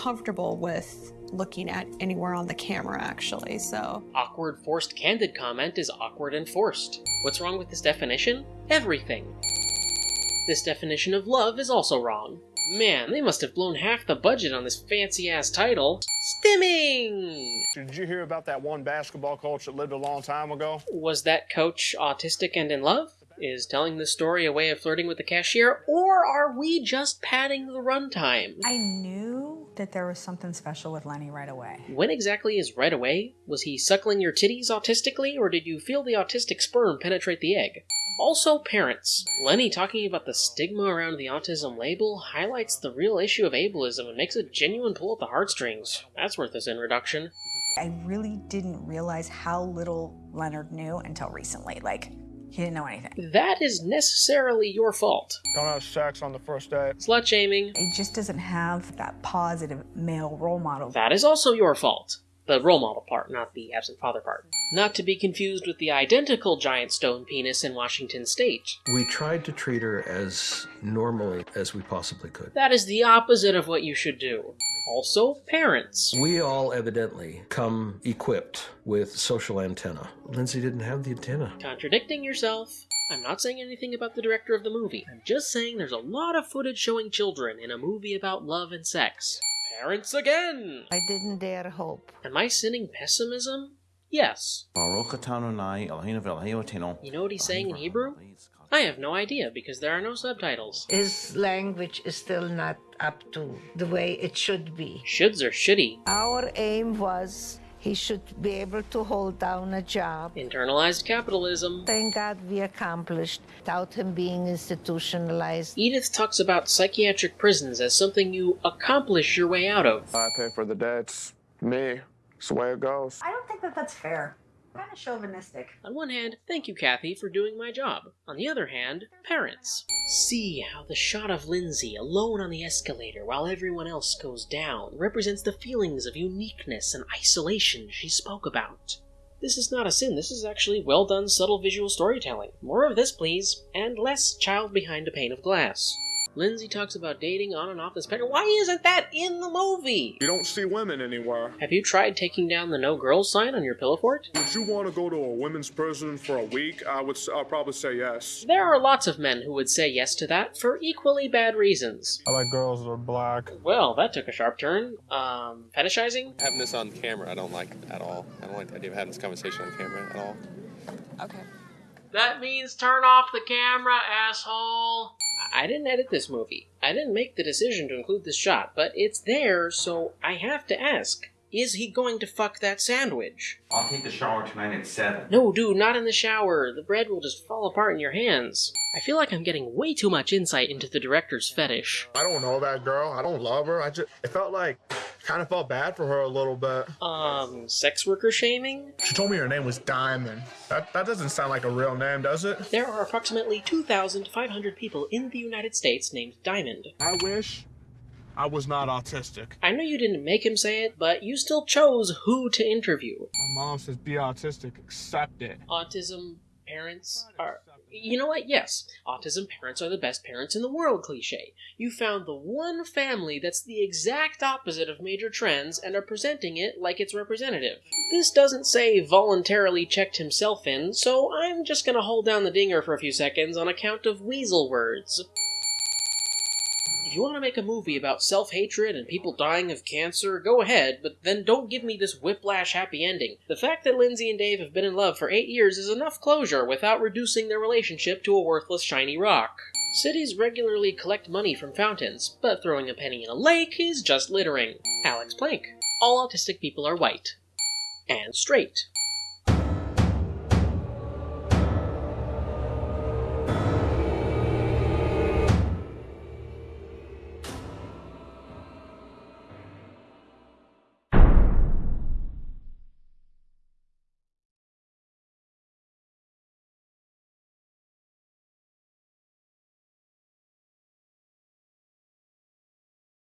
comfortable with looking at anywhere on the camera, actually. So, Awkward forced candid comment is awkward and forced. What's wrong with this definition? Everything. This definition of love is also wrong. Man, they must have blown half the budget on this fancy ass title. Stimming! Did you hear about that one basketball coach that lived a long time ago? Was that coach autistic and in love? Is telling this story a way of flirting with the cashier, or are we just padding the runtime? I knew that there was something special with Lenny right away. When exactly is right away? Was he suckling your titties autistically, or did you feel the autistic sperm penetrate the egg? Also, parents. Lenny talking about the stigma around the autism label highlights the real issue of ableism and makes a genuine pull at the heartstrings. That's worth this introduction. I really didn't realize how little Leonard knew until recently. Like, he didn't know anything. That is necessarily your fault. Don't have sex on the first date. Slut shaming. He just doesn't have that positive male role model. That is also your fault. The role model part, not the absent father part. Not to be confused with the identical giant stone penis in Washington state. We tried to treat her as normally as we possibly could. That is the opposite of what you should do. Also, parents. We all evidently come equipped with social antenna. Lindsay didn't have the antenna. Contradicting yourself. I'm not saying anything about the director of the movie. I'm just saying there's a lot of footage showing children in a movie about love and sex. Parents again! I didn't dare hope. Am I sinning pessimism? Yes. You You know what he's saying in Hebrew? I have no idea because there are no subtitles. His language is still not up to the way it should be. Shoulds are shitty. Our aim was he should be able to hold down a job. Internalized capitalism. Thank God we accomplished without him being institutionalized. Edith talks about psychiatric prisons as something you accomplish your way out of. I pay for the debts. Me. It's the way it goes. I don't think that that's fair. Kind of chauvinistic. On one hand, thank you, Kathy, for doing my job. On the other hand, parents. See how the shot of Lindsay alone on the escalator while everyone else goes down represents the feelings of uniqueness and isolation she spoke about. This is not a sin, this is actually well done, subtle visual storytelling. More of this, please, and less child behind a pane of glass. Lindsay talks about dating on and off the spectrum. Why isn't that in the movie? You don't see women anywhere. Have you tried taking down the no girls sign on your pillow fort? Would you want to go to a women's prison for a week? I would. s- I'd probably say yes. There are lots of men who would say yes to that for equally bad reasons. I like girls that are black. Well, that took a sharp turn. Um, fetishizing? Having this on camera, I don't like at all. I don't like the idea of having this conversation on camera at all. Okay. That means turn off the camera, asshole. I didn't edit this movie. I didn't make the decision to include this shot, but it's there, so I have to ask. Is he going to fuck that sandwich? I'll take the shower tonight at 7. No, dude, not in the shower. The bread will just fall apart in your hands. I feel like I'm getting way too much insight into the director's fetish. I don't know that girl. I don't love her. I just. It felt like. Kind of felt bad for her a little bit. Um, sex worker shaming? She told me her name was Diamond. That that doesn't sound like a real name, does it? There are approximately 2,500 people in the United States named Diamond. I wish I was not autistic. I know you didn't make him say it, but you still chose who to interview. My mom says be autistic. Accept it. Autism parents are. You know what? Yes, autism parents are the best parents in the world cliche. You found the one family that's the exact opposite of major trends and are presenting it like it's representative. This doesn't say voluntarily checked himself in, so I'm just gonna hold down the dinger for a few seconds on account of weasel words. If you want to make a movie about self hatred and people dying of cancer, go ahead, but then don't give me this whiplash happy ending. The fact that Lindsay and Dave have been in love for eight years is enough closure without reducing their relationship to a worthless shiny rock. Cities regularly collect money from fountains, but throwing a penny in a lake is just littering. Alex Plank. All autistic people are white. And straight.